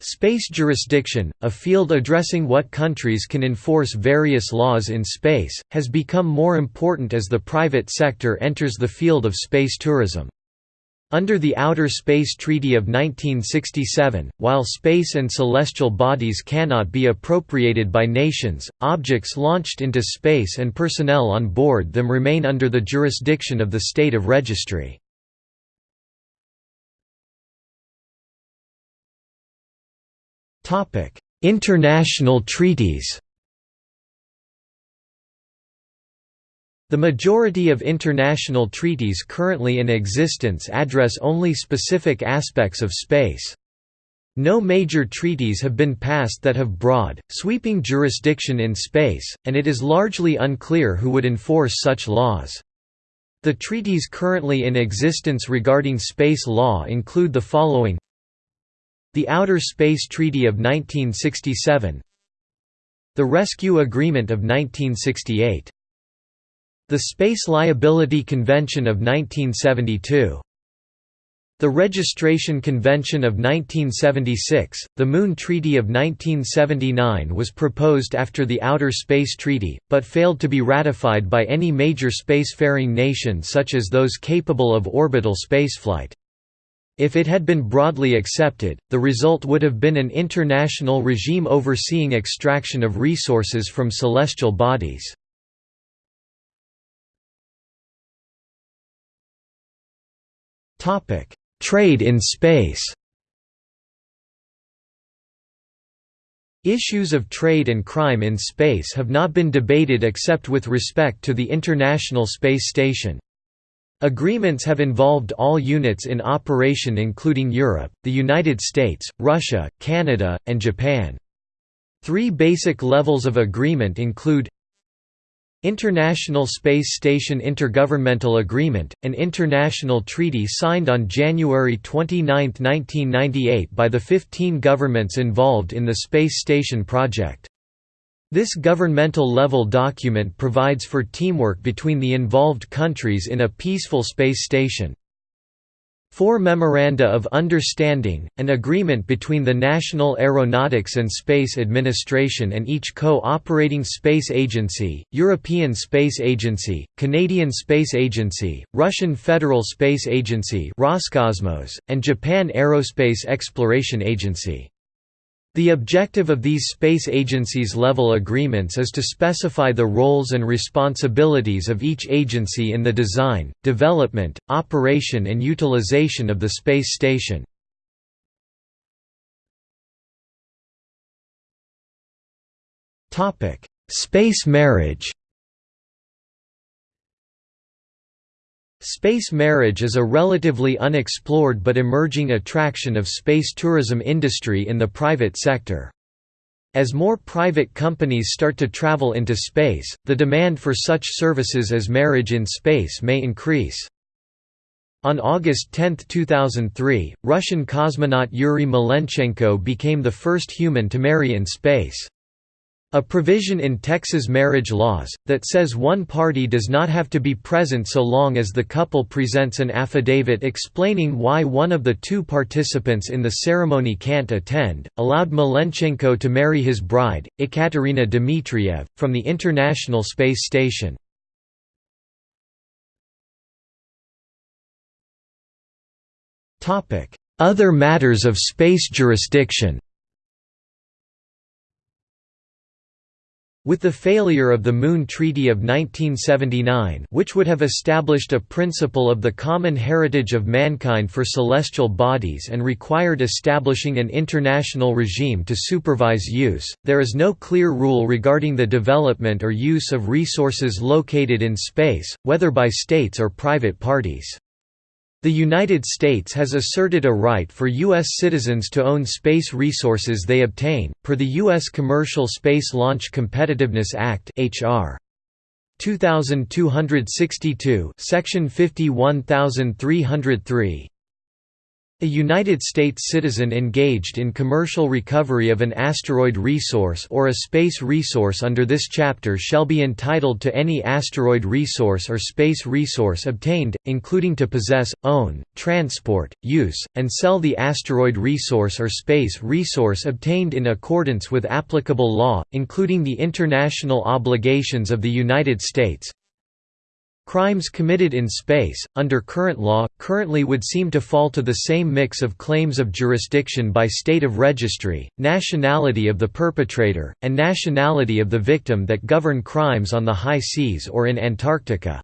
Space jurisdiction, a field addressing what countries can enforce various laws in space, has become more important as the private sector enters the field of space tourism. Under the Outer Space Treaty of 1967, while space and celestial bodies cannot be appropriated by nations, objects launched into space and personnel on board them remain under the jurisdiction of the state of registry. Topic: International treaties. The majority of international treaties currently in existence address only specific aspects of space. No major treaties have been passed that have broad, sweeping jurisdiction in space, and it is largely unclear who would enforce such laws. The treaties currently in existence regarding space law include the following the Outer Space Treaty of 1967 The Rescue Agreement of 1968 The Space Liability Convention of 1972 the Registration Convention of 1976, the Moon Treaty of 1979 was proposed after the Outer Space Treaty, but failed to be ratified by any major spacefaring nation such as those capable of orbital spaceflight. If it had been broadly accepted, the result would have been an international regime overseeing extraction of resources from celestial bodies. Trade in space Issues of trade and crime in space have not been debated except with respect to the International Space Station. Agreements have involved all units in operation including Europe, the United States, Russia, Canada, and Japan. Three basic levels of agreement include International Space Station Intergovernmental Agreement, an international treaty signed on January 29, 1998 by the 15 governments involved in the Space Station project. This governmental-level document provides for teamwork between the involved countries in a peaceful space station. Four Memoranda of Understanding, an agreement between the National Aeronautics and Space Administration and each co-operating space agency, European Space Agency, Canadian Space Agency, Russian Federal Space Agency Roscosmos, and Japan Aerospace Exploration Agency. The objective of these space agencies level agreements is to specify the roles and responsibilities of each agency in the design, development, operation and utilization of the space station. Space marriage Space marriage is a relatively unexplored but emerging attraction of space tourism industry in the private sector. As more private companies start to travel into space, the demand for such services as marriage in space may increase. On August 10, 2003, Russian cosmonaut Yuri Malenchenko became the first human to marry in space. A provision in Texas marriage laws, that says one party does not have to be present so long as the couple presents an affidavit explaining why one of the two participants in the ceremony can't attend, allowed Malenchenko to marry his bride, Ekaterina Dmitriev, from the International Space Station. Other matters of space jurisdiction With the failure of the Moon Treaty of 1979 which would have established a principle of the common heritage of mankind for celestial bodies and required establishing an international regime to supervise use, there is no clear rule regarding the development or use of resources located in space, whether by states or private parties. The United States has asserted a right for U.S. citizens to own space resources they obtain, per the U.S. Commercial Space Launch Competitiveness Act H.R. 2262 Section 51303 A United States citizen engaged in commercial recovery of an asteroid resource or a space resource under this chapter shall be entitled to any asteroid resource or space resource obtained, including to possess, own, transport, use, and sell the asteroid resource or space resource obtained in accordance with applicable law, including the international obligations of the United States, Crimes committed in space, under current law, currently would seem to fall to the same mix of claims of jurisdiction by state of registry, nationality of the perpetrator, and nationality of the victim that govern crimes on the high seas or in Antarctica.